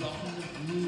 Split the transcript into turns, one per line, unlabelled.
long